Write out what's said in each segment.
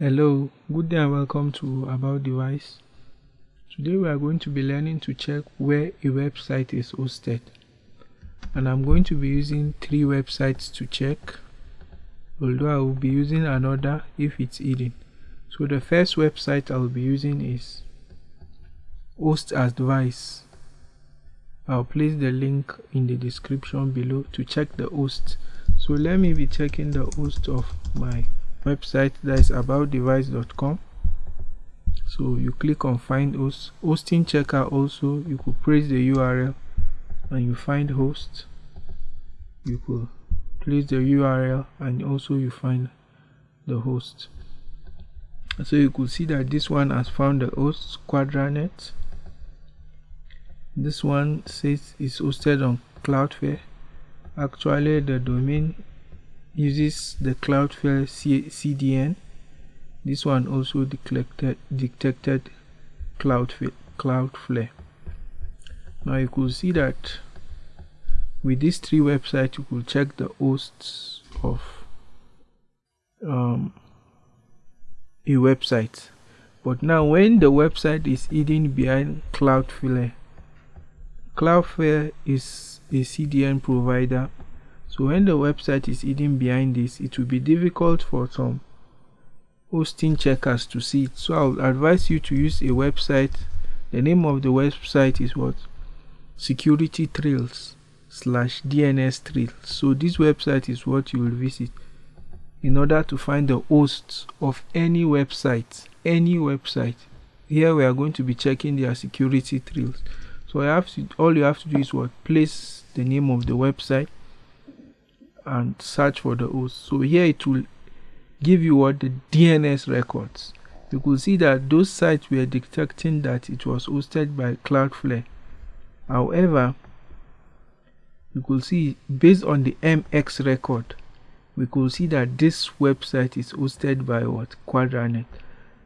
Hello, good day and welcome to About Device. Today we are going to be learning to check where a website is hosted. And I'm going to be using three websites to check, although I will be using another if it's hidden. So the first website I'll be using is Host Advice. I'll place the link in the description below to check the host. So let me be checking the host of my website that is aboutdevice.com so you click on find host. Hosting checker also you could press the url and you find host. You could place the url and also you find the host. So you could see that this one has found the host quadranet. This one says it's hosted on cloudflare. Actually the domain uses the Cloudflare CDN. This one also detected, detected Cloudflare, Cloudflare. Now you could see that with these three websites you could check the hosts of um, a website. But now when the website is hidden behind Cloudflare, Cloudflare is a CDN provider so when the website is hidden behind this, it will be difficult for some hosting checkers to see it. So I would advise you to use a website. The name of the website is what? Security Trails slash DNS Trails. So this website is what you will visit in order to find the hosts of any website. Any website. Here we are going to be checking their security trails. So I have to, all you have to do is what? Place the name of the website and search for the host. So here it will give you what? The DNS records. You could see that those sites were detecting that it was hosted by Cloudflare however you could see based on the MX record we could see that this website is hosted by what? Quadranet.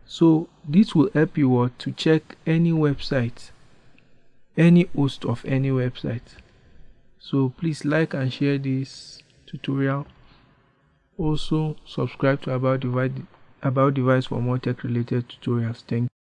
So this will help you what? To check any website any host of any website. So please like and share this tutorial. Also subscribe to About Device, About Device for more tech related tutorials. Thank you.